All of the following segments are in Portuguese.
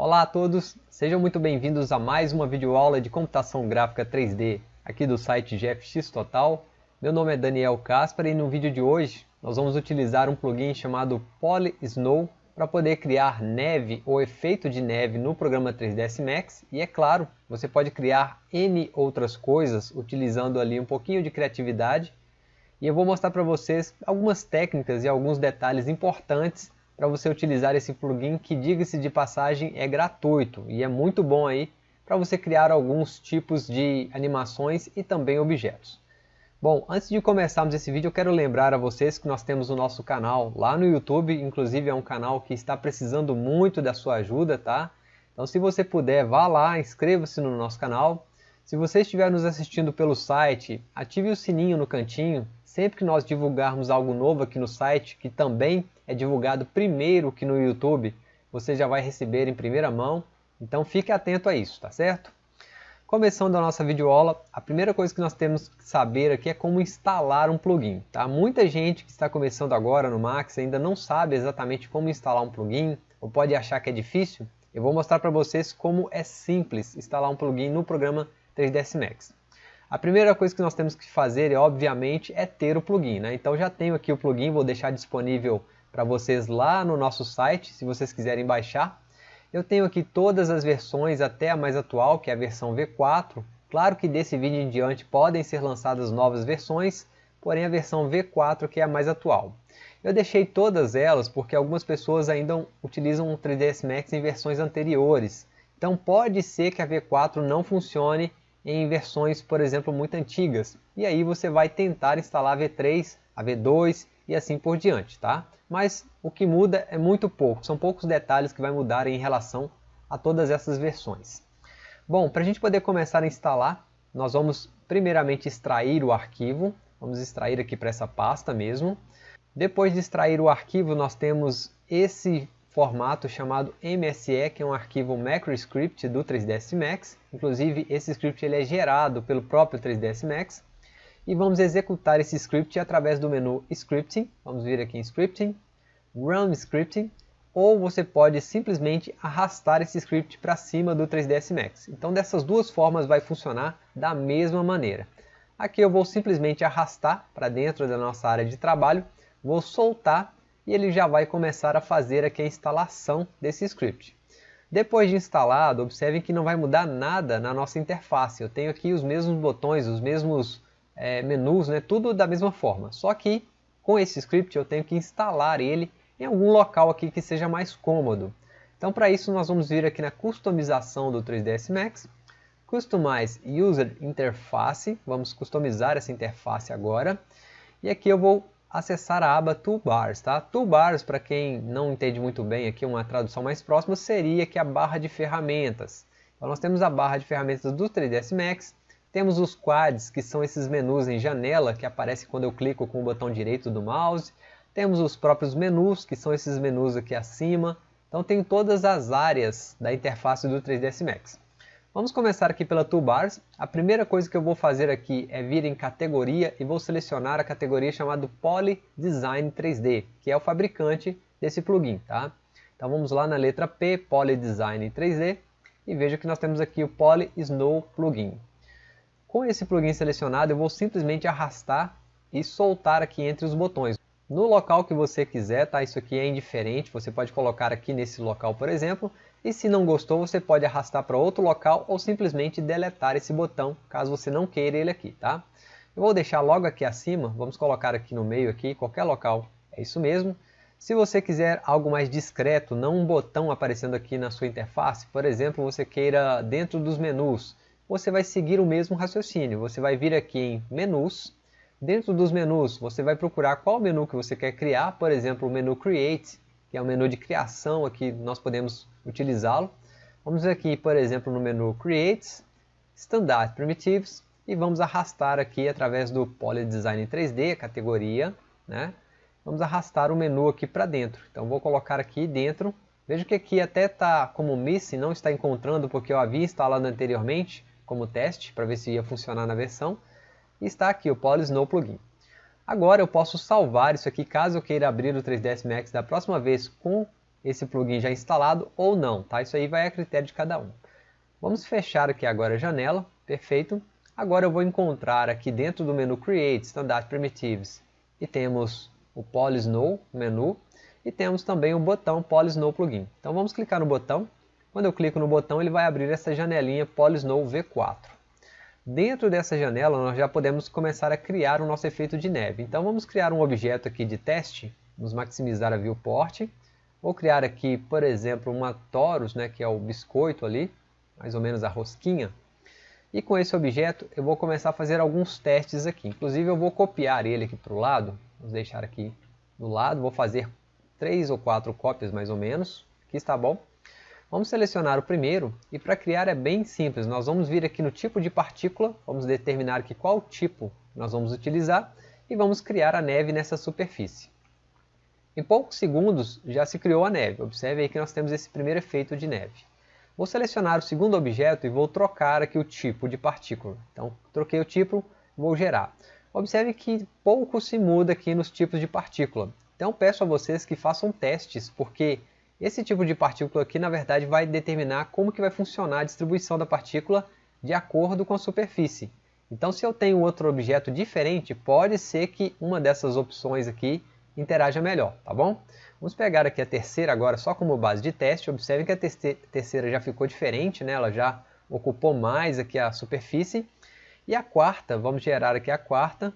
Olá a todos, sejam muito bem-vindos a mais uma videoaula de computação gráfica 3D aqui do site GFX Total. Meu nome é Daniel Caspar e no vídeo de hoje nós vamos utilizar um plugin chamado Poly Snow para poder criar neve ou efeito de neve no programa 3ds Max e é claro, você pode criar N outras coisas utilizando ali um pouquinho de criatividade e eu vou mostrar para vocês algumas técnicas e alguns detalhes importantes para você utilizar esse plugin que, diga-se de passagem, é gratuito e é muito bom aí para você criar alguns tipos de animações e também objetos. Bom, antes de começarmos esse vídeo, eu quero lembrar a vocês que nós temos o nosso canal lá no YouTube, inclusive é um canal que está precisando muito da sua ajuda, tá? Então se você puder, vá lá, inscreva-se no nosso canal. Se você estiver nos assistindo pelo site, ative o sininho no cantinho, sempre que nós divulgarmos algo novo aqui no site, que também é divulgado primeiro que no YouTube, você já vai receber em primeira mão, então fique atento a isso, tá certo? Começando a nossa videoaula, a primeira coisa que nós temos que saber aqui é como instalar um plugin. Tá? Muita gente que está começando agora no Max ainda não sabe exatamente como instalar um plugin, ou pode achar que é difícil. Eu vou mostrar para vocês como é simples instalar um plugin no programa 3ds Max. A primeira coisa que nós temos que fazer, obviamente, é ter o plugin. Né? Então já tenho aqui o plugin, vou deixar disponível para vocês lá no nosso site, se vocês quiserem baixar. Eu tenho aqui todas as versões até a mais atual, que é a versão V4. Claro que desse vídeo em diante podem ser lançadas novas versões, porém a versão V4 que é a mais atual. Eu deixei todas elas porque algumas pessoas ainda utilizam o 3ds Max em versões anteriores. Então pode ser que a V4 não funcione em versões, por exemplo, muito antigas. E aí você vai tentar instalar a V3, a V2 e assim por diante, tá? Mas o que muda é muito pouco, são poucos detalhes que vai mudar em relação a todas essas versões. Bom, para a gente poder começar a instalar, nós vamos primeiramente extrair o arquivo, vamos extrair aqui para essa pasta mesmo. Depois de extrair o arquivo, nós temos esse formato chamado MSE, que é um arquivo MacroScript do 3ds Max. Inclusive, esse script ele é gerado pelo próprio 3ds Max e vamos executar esse script através do menu Scripting. Vamos vir aqui em Scripting, Run Scripting, ou você pode simplesmente arrastar esse script para cima do 3ds Max. Então dessas duas formas vai funcionar da mesma maneira. Aqui eu vou simplesmente arrastar para dentro da nossa área de trabalho, vou soltar e ele já vai começar a fazer aqui a instalação desse script. Depois de instalado, observem que não vai mudar nada na nossa interface. Eu tenho aqui os mesmos botões, os mesmos é, menus, né, tudo da mesma forma. Só que com esse script eu tenho que instalar ele em algum local aqui que seja mais cômodo. Então para isso nós vamos vir aqui na customização do 3ds Max, Customize User Interface, vamos customizar essa interface agora. E aqui eu vou acessar a aba Toolbars. Tá? Toolbars, para quem não entende muito bem, aqui uma tradução mais próxima, seria aqui a barra de ferramentas. Então nós temos a barra de ferramentas do 3ds Max, temos os quads, que são esses menus em janela, que aparecem quando eu clico com o botão direito do mouse. Temos os próprios menus, que são esses menus aqui acima. Então tem todas as áreas da interface do 3ds Max. Vamos começar aqui pela Toolbars. A primeira coisa que eu vou fazer aqui é vir em categoria e vou selecionar a categoria chamada Poly Design 3D, que é o fabricante desse plugin. Tá? Então vamos lá na letra P, Poly Design 3D, e veja que nós temos aqui o Poly Snow Plugin. Com esse plugin selecionado, eu vou simplesmente arrastar e soltar aqui entre os botões. No local que você quiser, tá? Isso aqui é indiferente, você pode colocar aqui nesse local, por exemplo, e se não gostou, você pode arrastar para outro local ou simplesmente deletar esse botão, caso você não queira ele aqui, tá? Eu vou deixar logo aqui acima, vamos colocar aqui no meio aqui, qualquer local, é isso mesmo. Se você quiser algo mais discreto, não um botão aparecendo aqui na sua interface, por exemplo, você queira dentro dos menus, você vai seguir o mesmo raciocínio. Você vai vir aqui em menus, dentro dos menus você vai procurar qual menu que você quer criar, por exemplo o menu Create, que é o menu de criação, aqui nós podemos utilizá-lo. Vamos aqui, por exemplo, no menu Create, Standard Primitives, e vamos arrastar aqui através do Poly Design 3D, categoria, né? Vamos arrastar o menu aqui para dentro. Então vou colocar aqui dentro. Veja que aqui até está como Missing, não está encontrando porque eu havia instalado anteriormente como teste para ver se ia funcionar na versão. E está aqui o Polysnow plugin. Agora eu posso salvar isso aqui caso eu queira abrir o 3ds Max da próxima vez com esse plugin já instalado ou não, tá? Isso aí vai a critério de cada um. Vamos fechar aqui agora a janela, perfeito. Agora eu vou encontrar aqui dentro do menu Create, Standard Primitives, e temos o PolySnow menu, e temos também o botão PolySnow Plugin. Então vamos clicar no botão, quando eu clico no botão ele vai abrir essa janelinha PolySnow V4. Dentro dessa janela nós já podemos começar a criar o nosso efeito de neve. Então vamos criar um objeto aqui de teste, vamos maximizar a viewport, vou criar aqui, por exemplo, uma torus, né, que é o biscoito ali, mais ou menos a rosquinha, e com esse objeto eu vou começar a fazer alguns testes aqui. Inclusive eu vou copiar ele aqui para o lado. Vamos deixar aqui do lado. Vou fazer três ou quatro cópias mais ou menos. Aqui está bom. Vamos selecionar o primeiro e para criar é bem simples. Nós vamos vir aqui no tipo de partícula. Vamos determinar aqui qual tipo nós vamos utilizar e vamos criar a neve nessa superfície. Em poucos segundos já se criou a neve. Observe aí que nós temos esse primeiro efeito de neve. Vou selecionar o segundo objeto e vou trocar aqui o tipo de partícula. Então, troquei o tipo, vou gerar. Observe que pouco se muda aqui nos tipos de partícula. Então, peço a vocês que façam testes, porque esse tipo de partícula aqui, na verdade, vai determinar como que vai funcionar a distribuição da partícula de acordo com a superfície. Então, se eu tenho outro objeto diferente, pode ser que uma dessas opções aqui interaja melhor, tá bom? Vamos pegar aqui a terceira agora só como base de teste. Observe que a terceira já ficou diferente, né? ela já ocupou mais aqui a superfície. E a quarta, vamos gerar aqui a quarta,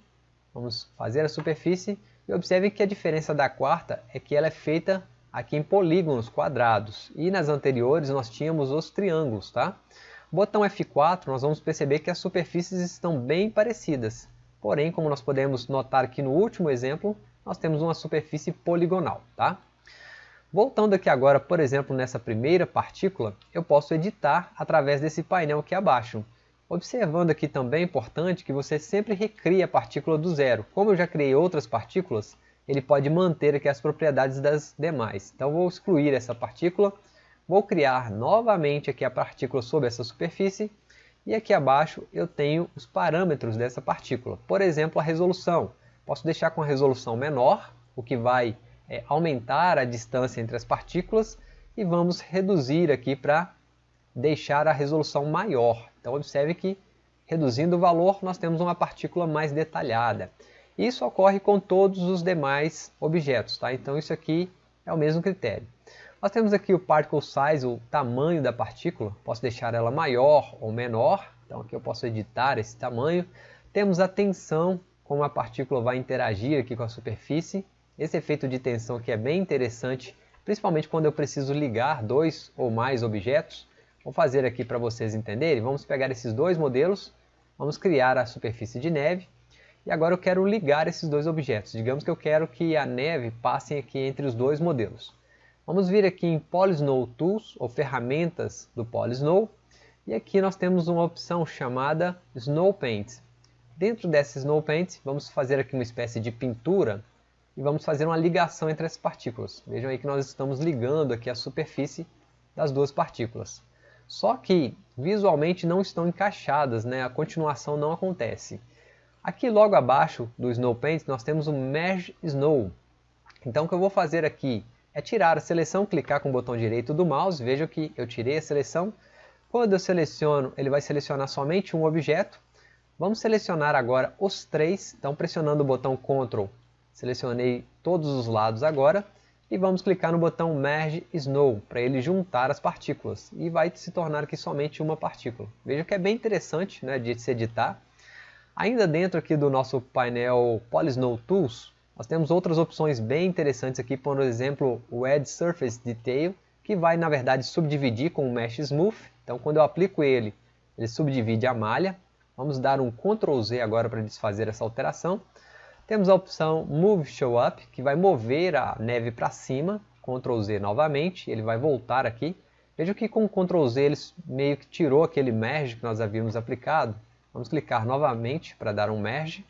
vamos fazer a superfície. E observe que a diferença da quarta é que ela é feita aqui em polígonos quadrados. E nas anteriores nós tínhamos os triângulos, tá? Botão F4, nós vamos perceber que as superfícies estão bem parecidas. Porém, como nós podemos notar aqui no último exemplo, nós temos uma superfície poligonal. Tá? Voltando aqui agora, por exemplo, nessa primeira partícula, eu posso editar através desse painel aqui abaixo. Observando aqui também é importante que você sempre recrie a partícula do zero. Como eu já criei outras partículas, ele pode manter aqui as propriedades das demais. Então vou excluir essa partícula, vou criar novamente aqui a partícula sobre essa superfície e aqui abaixo eu tenho os parâmetros dessa partícula. Por exemplo, a resolução. Posso deixar com a resolução menor, o que vai é, aumentar a distância entre as partículas, e vamos reduzir aqui para deixar a resolução maior. Então observe que reduzindo o valor nós temos uma partícula mais detalhada. Isso ocorre com todos os demais objetos, tá? então isso aqui é o mesmo critério. Nós temos aqui o particle size, o tamanho da partícula, posso deixar ela maior ou menor, então aqui eu posso editar esse tamanho. Temos a tensão, como a partícula vai interagir aqui com a superfície. Esse efeito de tensão aqui é bem interessante, principalmente quando eu preciso ligar dois ou mais objetos. Vou fazer aqui para vocês entenderem. Vamos pegar esses dois modelos, vamos criar a superfície de neve. E agora eu quero ligar esses dois objetos. Digamos que eu quero que a neve passe aqui entre os dois modelos. Vamos vir aqui em Polysnow Tools, ou ferramentas do Polysnow. E aqui nós temos uma opção chamada Snow Paint. Dentro dessa Snow Paint, vamos fazer aqui uma espécie de pintura e vamos fazer uma ligação entre as partículas. Vejam aí que nós estamos ligando aqui a superfície das duas partículas. Só que visualmente não estão encaixadas, né? a continuação não acontece. Aqui logo abaixo do Snow Paint nós temos o Merge Snow. Então o que eu vou fazer aqui é tirar a seleção, clicar com o botão direito do mouse, vejam que eu tirei a seleção. Quando eu seleciono, ele vai selecionar somente um objeto, Vamos selecionar agora os três, então pressionando o botão Ctrl, selecionei todos os lados agora, e vamos clicar no botão Merge Snow, para ele juntar as partículas, e vai se tornar aqui somente uma partícula. Veja que é bem interessante né, de se editar. Ainda dentro aqui do nosso painel Polysnow Tools, nós temos outras opções bem interessantes aqui, por exemplo, o Edge Surface Detail, que vai na verdade subdividir com o Mesh Smooth, então quando eu aplico ele, ele subdivide a malha, Vamos dar um Ctrl Z agora para desfazer essa alteração. Temos a opção Move Show Up, que vai mover a neve para cima. Ctrl Z novamente, ele vai voltar aqui. Veja que com o Ctrl Z ele meio que tirou aquele merge que nós havíamos aplicado. Vamos clicar novamente para dar um merge.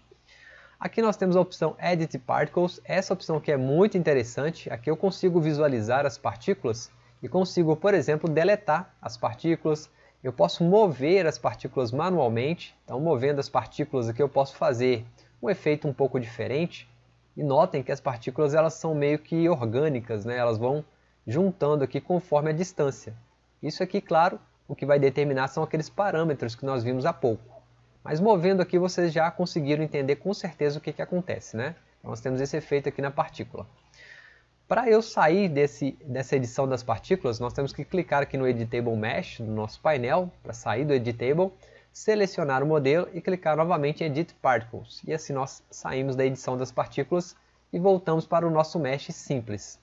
Aqui nós temos a opção Edit Particles. Essa opção aqui é muito interessante. Aqui eu consigo visualizar as partículas e consigo, por exemplo, deletar as partículas, eu posso mover as partículas manualmente, então movendo as partículas aqui eu posso fazer um efeito um pouco diferente. E notem que as partículas elas são meio que orgânicas, né? elas vão juntando aqui conforme a distância. Isso aqui, claro, o que vai determinar são aqueles parâmetros que nós vimos há pouco. Mas movendo aqui vocês já conseguiram entender com certeza o que, que acontece, né? Então, nós temos esse efeito aqui na partícula. Para eu sair desse, dessa edição das partículas, nós temos que clicar aqui no Editable Mesh do nosso painel, para sair do Editable, selecionar o modelo e clicar novamente em Edit Particles. E assim nós saímos da edição das partículas e voltamos para o nosso Mesh simples.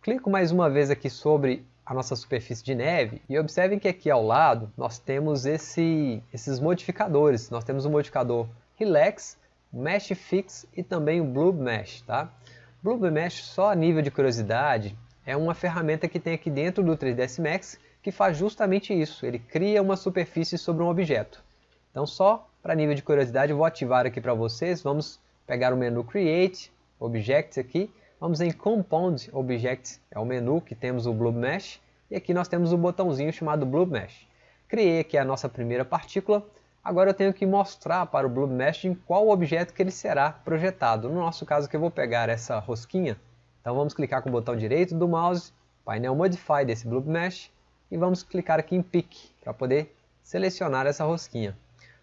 Clico mais uma vez aqui sobre a nossa superfície de neve e observem que aqui ao lado nós temos esse, esses modificadores. Nós temos o modificador Relax, Mesh Fix e também o Blue Mesh. Tá? Blue Mesh, só a nível de curiosidade, é uma ferramenta que tem aqui dentro do 3ds Max que faz justamente isso. Ele cria uma superfície sobre um objeto. Então só para nível de curiosidade vou ativar aqui para vocês. Vamos pegar o menu Create, Objects aqui Vamos em Compound Object, é o menu que temos o Blue Mesh, e aqui nós temos o botãozinho chamado Blue Mesh. Criei aqui a nossa primeira partícula, agora eu tenho que mostrar para o Blue Mesh em qual objeto que ele será projetado. No nosso caso aqui eu vou pegar essa rosquinha, então vamos clicar com o botão direito do mouse, painel Modify desse Blue Mesh, e vamos clicar aqui em Pick, para poder selecionar essa rosquinha.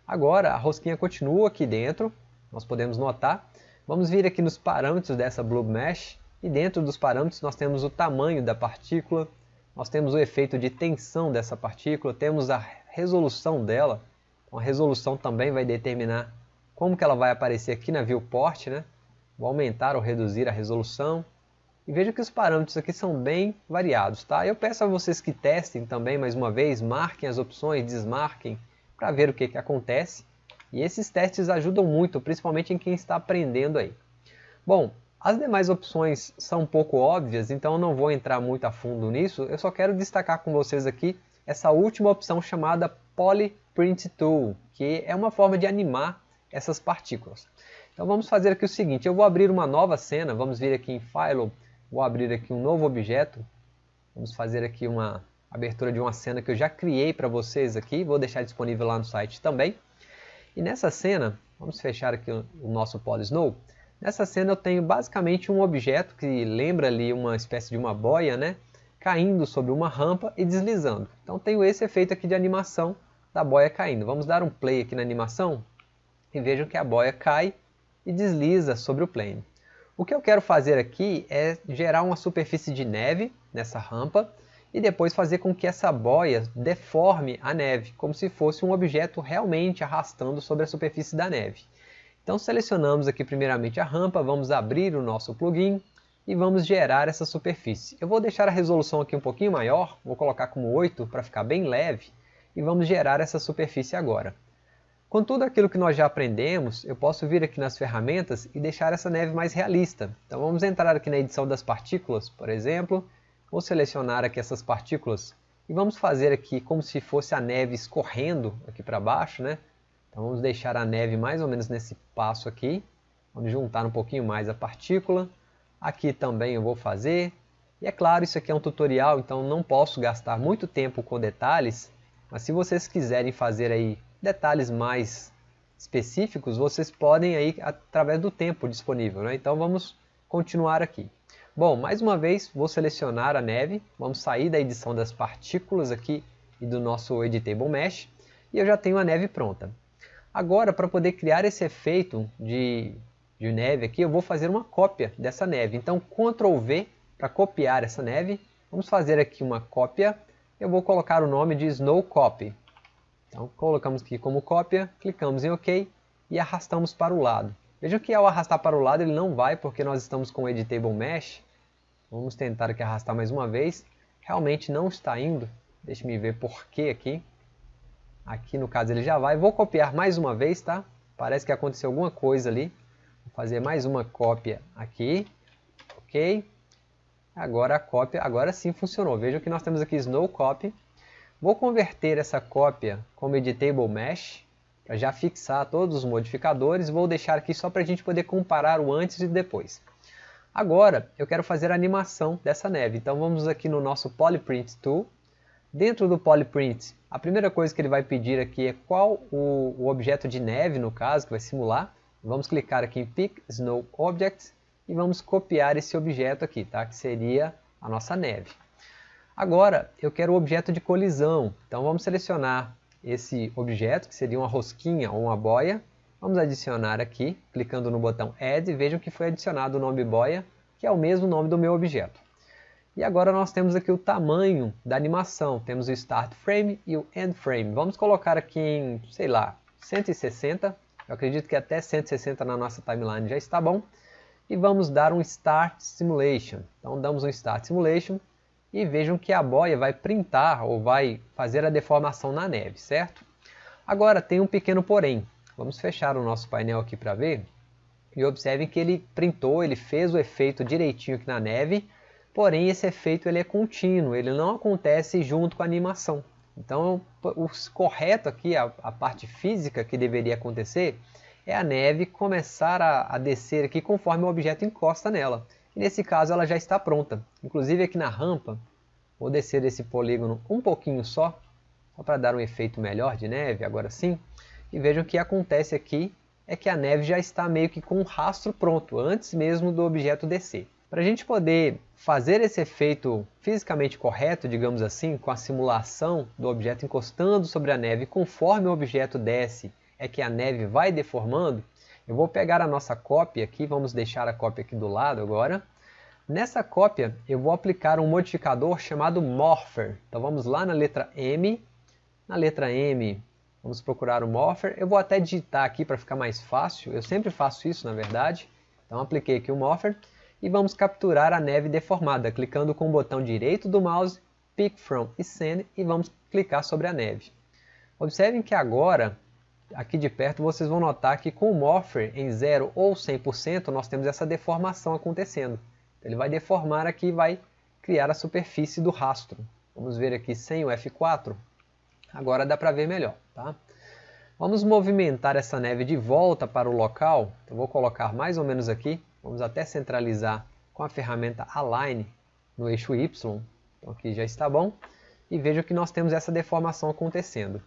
Agora a rosquinha continua aqui dentro, nós podemos notar, Vamos vir aqui nos parâmetros dessa Blue Mesh e dentro dos parâmetros nós temos o tamanho da partícula, nós temos o efeito de tensão dessa partícula, temos a resolução dela. A resolução também vai determinar como que ela vai aparecer aqui na viewport, né? Vou aumentar ou reduzir a resolução. E veja que os parâmetros aqui são bem variados, tá? Eu peço a vocês que testem também mais uma vez, marquem as opções, desmarquem, para ver o que, que acontece. E esses testes ajudam muito, principalmente em quem está aprendendo aí. Bom, as demais opções são um pouco óbvias, então eu não vou entrar muito a fundo nisso. Eu só quero destacar com vocês aqui essa última opção chamada Polyprint Tool, que é uma forma de animar essas partículas. Então vamos fazer aqui o seguinte, eu vou abrir uma nova cena, vamos vir aqui em File, vou abrir aqui um novo objeto, vamos fazer aqui uma abertura de uma cena que eu já criei para vocês aqui, vou deixar disponível lá no site também. E nessa cena, vamos fechar aqui o, nosso PolySnow, nessa cena eu tenho basicamente um objeto que lembra ali uma espécie de uma boia, né? Caindo sobre uma rampa e deslizando. Então tenho esse efeito aqui de animação da boia caindo. Vamos dar um play aqui na animação e vejam que a boia cai e desliza sobre o plane. O que eu quero fazer aqui é gerar uma superfície de neve nessa rampa e depois fazer com que essa boia deforme a neve, como se fosse um objeto realmente arrastando sobre a superfície da neve. Então selecionamos aqui primeiramente a rampa, vamos abrir o nosso plugin e vamos gerar essa superfície. Eu vou deixar a resolução aqui um pouquinho maior, vou colocar como 8 para ficar bem leve e vamos gerar essa superfície agora. Com tudo aquilo que nós já aprendemos, eu posso vir aqui nas ferramentas e deixar essa neve mais realista. Então vamos entrar aqui na edição das partículas, por exemplo, Vou selecionar aqui essas partículas e vamos fazer aqui como se fosse a neve escorrendo aqui para baixo, né? Então vamos deixar a neve mais ou menos nesse passo aqui. Vamos juntar um pouquinho mais a partícula. Aqui também eu vou fazer. E é claro, isso aqui é um tutorial, então não posso gastar muito tempo com detalhes. Mas se vocês quiserem fazer aí detalhes mais específicos, vocês podem aí através do tempo disponível. Né? Então vamos continuar aqui. Bom, mais uma vez vou selecionar a neve, vamos sair da edição das partículas aqui e do nosso Editable Mesh e eu já tenho a neve pronta. Agora, para poder criar esse efeito de, de neve aqui, eu vou fazer uma cópia dessa neve. Então, Ctrl V para copiar essa neve. Vamos fazer aqui uma cópia. Eu vou colocar o nome de Snow Copy. Então, colocamos aqui como cópia, clicamos em OK e arrastamos para o lado. Veja que ao arrastar para o lado ele não vai porque nós estamos com o Editable Mesh. Vamos tentar aqui arrastar mais uma vez. Realmente não está indo. Deixa me ver por que aqui. Aqui no caso ele já vai. Vou copiar mais uma vez, tá? Parece que aconteceu alguma coisa ali. Vou fazer mais uma cópia aqui. Ok. Agora a cópia, agora sim funcionou. Veja que nós temos aqui Snow Copy. Vou converter essa cópia como Editable Mesh para já fixar todos os modificadores, vou deixar aqui só para a gente poder comparar o antes e depois. Agora eu quero fazer a animação dessa neve, então vamos aqui no nosso Polyprint Tool. Dentro do Polyprint, a primeira coisa que ele vai pedir aqui é qual o, o objeto de neve, no caso, que vai simular. Vamos clicar aqui em Pick Snow Object e vamos copiar esse objeto aqui, tá? que seria a nossa neve. Agora eu quero o objeto de colisão, então vamos selecionar esse objeto, que seria uma rosquinha ou uma boia. Vamos adicionar aqui, clicando no botão Add, vejam que foi adicionado o nome boia, que é o mesmo nome do meu objeto. E agora nós temos aqui o tamanho da animação, temos o Start Frame e o End Frame. Vamos colocar aqui em, sei lá, 160, eu acredito que até 160 na nossa timeline já está bom. E vamos dar um Start Simulation. Então damos um Start Simulation e vejam que a boia vai printar ou vai fazer a deformação na neve, certo? Agora tem um pequeno porém. Vamos fechar o nosso painel aqui para ver. E observem que ele printou, ele fez o efeito direitinho aqui na neve, porém esse efeito ele é contínuo, ele não acontece junto com a animação. Então o correto aqui, a, a parte física que deveria acontecer, é a neve começar a, a descer aqui conforme o objeto encosta nela. E nesse caso ela já está pronta. Inclusive aqui na rampa, vou descer esse polígono um pouquinho só, só para dar um efeito melhor de neve, agora sim. E vejam o que acontece aqui é que a neve já está meio que com um rastro pronto, antes mesmo do objeto descer. Para a gente poder fazer esse efeito fisicamente correto, digamos assim, com a simulação do objeto encostando sobre a neve conforme o objeto desce, é que a neve vai deformando, eu vou pegar a nossa cópia aqui, vamos deixar a cópia aqui do lado agora. Nessa cópia eu vou aplicar um modificador chamado Morpher. Então vamos lá na letra M. Na letra M vamos procurar o Morpher. Eu vou até digitar aqui para ficar mais fácil. Eu sempre faço isso na verdade. Então apliquei aqui o Morpher. E vamos capturar a neve deformada, clicando com o botão direito do mouse, Pick From e Send, e vamos clicar sobre a neve. Observem que agora aqui de perto vocês vão notar que com o Morpher em 0 ou 100% nós temos essa deformação acontecendo. Ele vai deformar aqui e vai criar a superfície do rastro. Vamos ver aqui sem o F4. Agora dá para ver melhor. Tá? Vamos movimentar essa neve de volta para o local. Eu vou colocar mais ou menos aqui. Vamos até centralizar com a ferramenta Align no eixo Y. Então aqui já está bom. E veja que nós temos essa deformação acontecendo.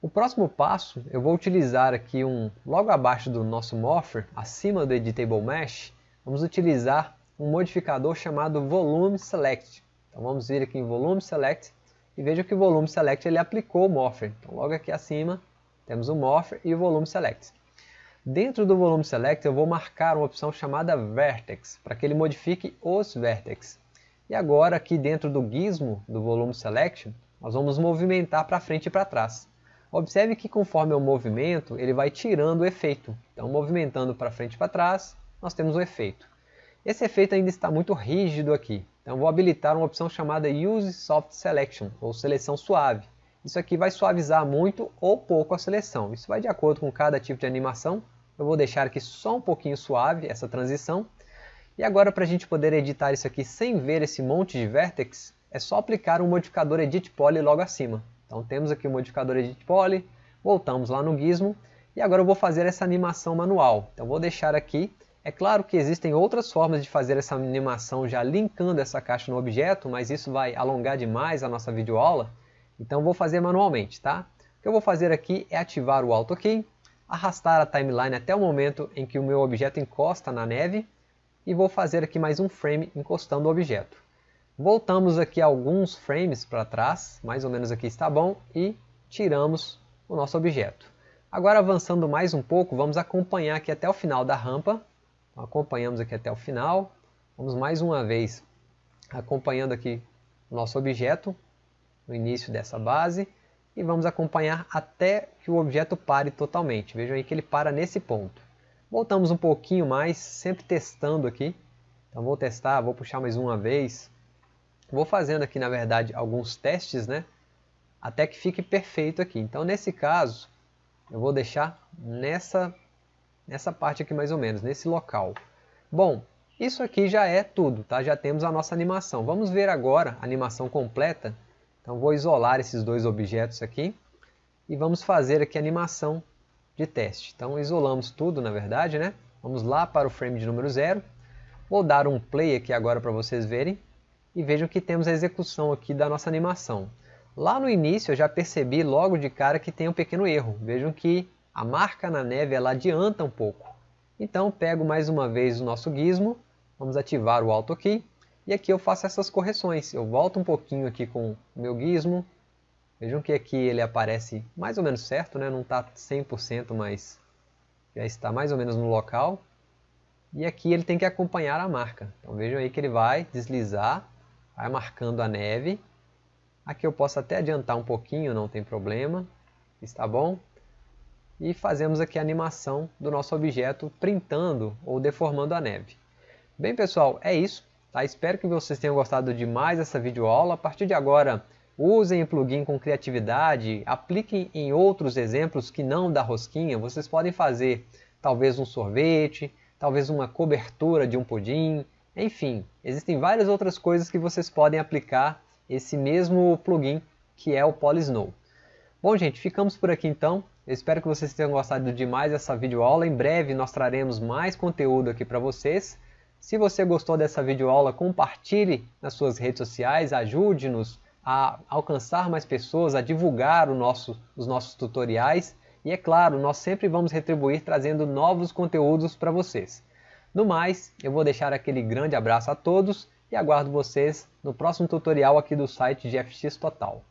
O próximo passo, eu vou utilizar aqui um, logo abaixo do nosso Morpher, acima do Editable Mesh, vamos utilizar um modificador chamado Volume Select. Então vamos vir aqui em Volume Select e veja que o Volume Select ele aplicou o Morpher. Então logo aqui acima temos o Morpher e o Volume Select. Dentro do Volume Select eu vou marcar uma opção chamada Vertex, para que ele modifique os Vertex. E agora aqui dentro do gizmo do Volume Selection, nós vamos movimentar para frente e para trás. Observe que conforme o movimento, ele vai tirando o efeito. Então, movimentando para frente e para trás, nós temos o efeito. Esse efeito ainda está muito rígido aqui. Então, vou habilitar uma opção chamada Use Soft Selection, ou seleção suave. Isso aqui vai suavizar muito ou pouco a seleção. Isso vai de acordo com cada tipo de animação. Eu vou deixar aqui só um pouquinho suave essa transição. E agora, para a gente poder editar isso aqui sem ver esse monte de vértex, é só aplicar um modificador Edit Poly logo acima. Então temos aqui o modificador Edit Poly, voltamos lá no Gizmo, e agora eu vou fazer essa animação manual. Então vou deixar aqui, é claro que existem outras formas de fazer essa animação já linkando essa caixa no objeto, mas isso vai alongar demais a nossa videoaula, então vou fazer manualmente, tá? O que eu vou fazer aqui é ativar o Auto Key, arrastar a timeline até o momento em que o meu objeto encosta na neve, e vou fazer aqui mais um frame encostando o objeto. Voltamos aqui alguns frames para trás, mais ou menos aqui está bom, e tiramos o nosso objeto. Agora avançando mais um pouco, vamos acompanhar aqui até o final da rampa. Acompanhamos aqui até o final. Vamos mais uma vez acompanhando aqui o nosso objeto no início dessa base e vamos acompanhar até que o objeto pare totalmente. Vejam aí que ele para nesse ponto. Voltamos um pouquinho mais, sempre testando aqui. Então vou testar, vou puxar mais uma vez. Vou fazendo aqui, na verdade, alguns testes, né? Até que fique perfeito aqui. Então, nesse caso, eu vou deixar nessa, nessa parte aqui mais ou menos, nesse local. Bom, isso aqui já é tudo, tá? Já temos a nossa animação. Vamos ver agora a animação completa. Então, vou isolar esses dois objetos aqui e vamos fazer aqui a animação de teste. Então, isolamos tudo, na verdade, né? Vamos lá para o frame de número 0. Vou dar um play aqui agora para vocês verem e vejam que temos a execução aqui da nossa animação. Lá no início eu já percebi logo de cara que tem um pequeno erro. Vejam que a marca na neve ela adianta um pouco. Então pego mais uma vez o nosso gizmo, vamos ativar o Auto Key E aqui eu faço essas correções. Eu volto um pouquinho aqui com o meu gizmo. Vejam que aqui ele aparece mais ou menos certo, né? não está 100%, mas já está mais ou menos no local. E aqui ele tem que acompanhar a marca. Então vejam aí que ele vai deslizar, vai marcando a neve. Aqui eu posso até adiantar um pouquinho, não tem problema. Está bom? E fazemos aqui a animação do nosso objeto printando ou deformando a neve. Bem pessoal, é isso. Tá? Espero que vocês tenham gostado de mais essa videoaula. A partir de agora, usem o plugin com criatividade, apliquem em outros exemplos que não da rosquinha. Vocês podem fazer talvez um sorvete, talvez uma cobertura de um pudim, enfim, existem várias outras coisas que vocês podem aplicar esse mesmo plugin que é o Polysnow. Bom gente, ficamos por aqui então. Eu espero que vocês tenham gostado de mais essa videoaula. Em breve nós traremos mais conteúdo aqui para vocês. Se você gostou dessa videoaula, compartilhe nas suas redes sociais, ajude-nos a alcançar mais pessoas, a divulgar nosso, os nossos tutoriais e é claro, nós sempre vamos retribuir trazendo novos conteúdos para vocês. No mais, eu vou deixar aquele grande abraço a todos e aguardo vocês no próximo tutorial aqui do site GFX Total.